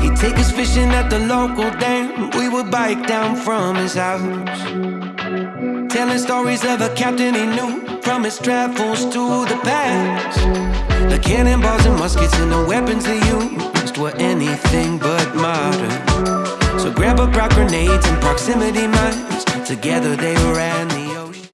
He'd take us fishing at the local dam. We would bike down from his house. Telling stories of a captain he knew from his travels to the past. The cannonballs and muskets and the weapons they used were anything but modern. So grab a prop grenades and proximity mines. Together they ran